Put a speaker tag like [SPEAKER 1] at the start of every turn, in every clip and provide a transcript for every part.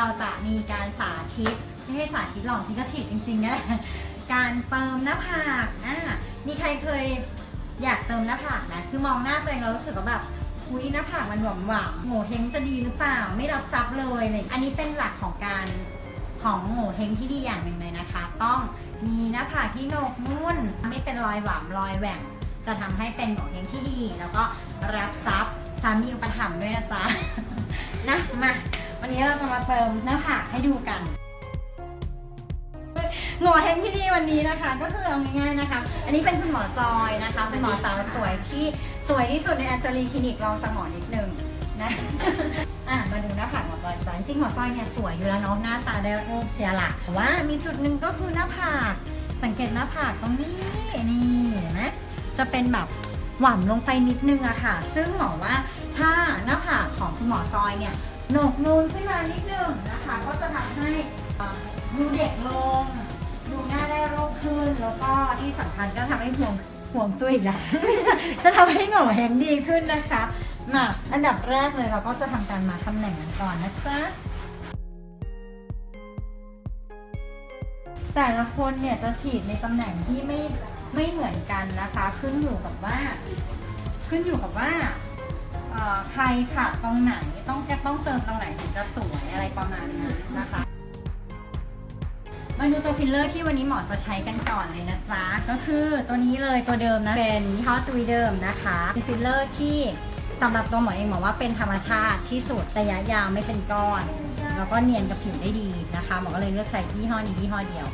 [SPEAKER 1] ราจะมีการสาธิตไม่ใหรอกจริงก็ฉีดจริงๆนั่นแหละการเติมหน้าผากอ่ามีใครเคยอยากเติมหน้าผากนะคือมองหน้าตัวเองเรารู้สึกว่าแบบอุ้ยหน้าผากมันหวานหวานโง่เฮงจะดีหรือเปล่า ไม่รับซับเลยอะไรอย่างเลยอันนี้เป็นหลักของการของโง่เฮงที่ดีอย่างหนึ่งเลยนะคะ ต้องมีหน้าผากที่โหนกนุ่น ไม่เป็นรอยหวามรอยแหว่งจะทำให้เป็นโง่เฮงที่ดี แล้วก็รับซับสามีอุปถัมภ์ด้วยนะจ๊ะนะมา วันนี้เราจะมาเติมหน้าผากให้ดูกันหมอเฮงที่ดีวันนี้นะคะ ก็คือเอาง่ายๆนะคะ อันนี้เป็นคุณหมอจอยนะคะเป็นหมอสาวสวยที่สวยที่สุดในแอนเจลีคลินิกลองสมอนิดนึงนะอะมาดูหน้าผากหมอจอยจ้ะจริงๆหมอจอยเนี่ยสวยอยู่แล้วเนาะหน้าตาได้รูปเชียร์ละแต่ว่ามีจุดหนึ่งก็คือหน้าผากสังเกตหน้าผากตรงนี้นี่เห็นไหมจะเป็นแบบหว่ำลงไปนิดนึงอะค่ะ ซึ่งหมอว่าถ้าหน้าผากของคุณหมอจอยเนี่ย หนกนูนขึ้นมานิดนึงนะคะ ก็จะทำให้ดูเด็กลง ดูหน้าได้โรคขึ้น แล้วก็ที่สำคัญก็ทำให้ห่วงห่วงจุ้ยอีกแล้วจะทำให้หงาแหงดีขึ้นนะคะมาอันดับแรกเลยเราก็จะทำการมาตำแหน่งกันก่อนนะจ๊ะแต่ละคนเนี่ยจะฉีดในตำแหน่งที่ไม่ไม่เหมือนกันนะคะ ขึ้นอยู่กับว่า ขึ้นอยู่กับว่า อ่อใครขาดตรงไหนต้องจะต้องเติมตรงไหนถึงจะสวยอะไรประมาณนี้นะคะมาดูตัวฟิลเลอร์ที่วันนี้หมอจะใช้กันก่อนเลยนะจ๊ะ ก็คือตัวนี้เลยตัวเดิมนะ เป็นยี่ห้อ Juvederm นะคะเป็นฟิลเลอร์ที่สำหรับตัวหมอเองหมอว่าเป็นธรรมชาติที่สุดระยะยาวไม่เป็นก้อน แล้วก็เนียนกับผิวได้ดีนะคะหมอก็เลยเลือกใช้ยี่ห้อนี้ยี่ห้อเดียว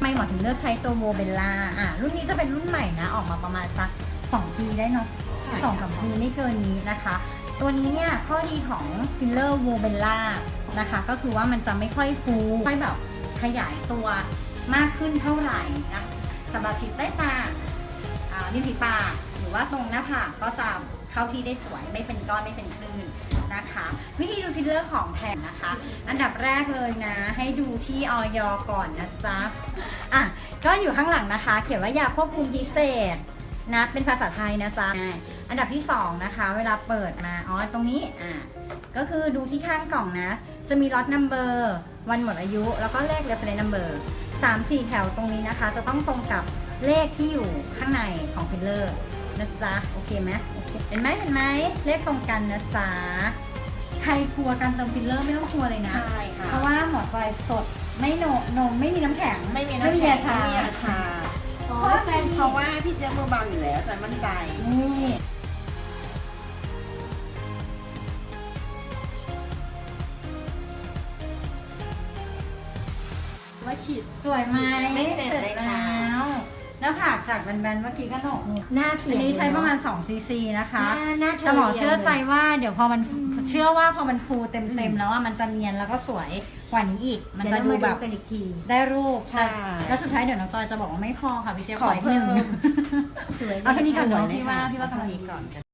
[SPEAKER 1] ไม่หมอถึงเลือกใช้ตัว Volbella อะรุ่นนี้จะเป็นรุ่นใหม่นะ ออกมาประมาณสักสองปีได้เนาะ สองสามปีไม่เกินนี้นะคะ ตัวนี้เนี่ยข้อดีของฟิลเลอร์ Volbella นะคะ ก็คือว่ามันจะไม่ค่อยฟูค่อยแบบขยายตัวมากขึ้นเท่าไหร่นะสำหรับฉีดใต้ตาอ่าริมฝีปากหรือว่าตรงหน้าผากก็จะเข้าที่ได้สวยไม่เป็นก้อนไม่เป็นคลื่นนะคะ วิธีดูฟิลเลอร์ของแท้นะคะ อันดับแรกเลยนะ ให้ดูที่อย.ก่อนนะจ๊ะอะก็อยู่ข้างหลังนะคะ เขียนว่ายาควบคุมพิเศษ นะเป็นภาษาไทยนะจ๊ะอ่าอันดับที่ 2 นะคะ เวลาเปิดมาอ๋อตรงนี้อ่าก็คือดูที่ข้างกล่องนะ จะมี lot number วันหมดอายุ แล้วก็เลข reference number 3 4แถวตรงนี้นะคะ จะต้องตรงกับเลขที่อยู่ข้างในของฟิลเลอร์นะจ๊ะโอเคไหมโอเคเห็นไหมเห็นไหมเลขตรงกันนะจ๊ะใครกลัวการเติมฟิลเลอร์ไม่ต้องกลัวเลยนะ
[SPEAKER 2] ใช่ค่ะ
[SPEAKER 1] เพราะว่าหมอจอยสดไม่โนนมไม่มีน้ำแข็ง
[SPEAKER 2] ไม่มีน้ำแข็ง
[SPEAKER 1] ยาชา
[SPEAKER 2] ไม่มียาชา เพราะว่าแฟนเขาว่าพี่เจี๊ยบมือเบาอยู่แล้วจอยมั่นใจ
[SPEAKER 1] นี่ว่าฉีดสวยไหม
[SPEAKER 2] ไม่เจ็บเลยค่ะ
[SPEAKER 1] แล้ว หน้าผากจากแบนๆเมื่อกี้ก็โหนกนี่
[SPEAKER 3] หน้า
[SPEAKER 1] อั
[SPEAKER 3] เถีย
[SPEAKER 1] น
[SPEAKER 3] ง
[SPEAKER 1] นี้ใช้ประมาณ2ซีซีนะคะ
[SPEAKER 3] หน้าหน้าเธ
[SPEAKER 1] แต่หมอเชื่อใจ
[SPEAKER 3] รียงลย
[SPEAKER 1] ว่าเดี๋ยวพอมันเชื่อว่าพอมันฟูเต็มๆแล้วว่ามันจะเนียนแล้วก็สวยกว่านี้อีก มัน
[SPEAKER 3] เดี๋ยว
[SPEAKER 1] จะ
[SPEAKER 3] เรา
[SPEAKER 1] ดู
[SPEAKER 3] มา
[SPEAKER 1] แบ
[SPEAKER 3] ดู
[SPEAKER 1] บ
[SPEAKER 3] กันอีกที
[SPEAKER 1] ได้รูป
[SPEAKER 2] ใช่
[SPEAKER 1] แล้วสุดท้ายเดี๋ยวน้องจอยจะบอกว่าไม่พอค่ะพี่เจ๊
[SPEAKER 2] ขอ
[SPEAKER 1] อีกหนึ่ง
[SPEAKER 2] เพิ่ม
[SPEAKER 3] สวย
[SPEAKER 1] เอาเท่านี้ก่อน
[SPEAKER 2] สวย
[SPEAKER 1] เนาะ
[SPEAKER 2] เลย
[SPEAKER 1] พี่ว่า
[SPEAKER 2] ค่ะ
[SPEAKER 1] พี่ว่าตรง
[SPEAKER 2] เท่า
[SPEAKER 1] นี้
[SPEAKER 2] นี้ก่อน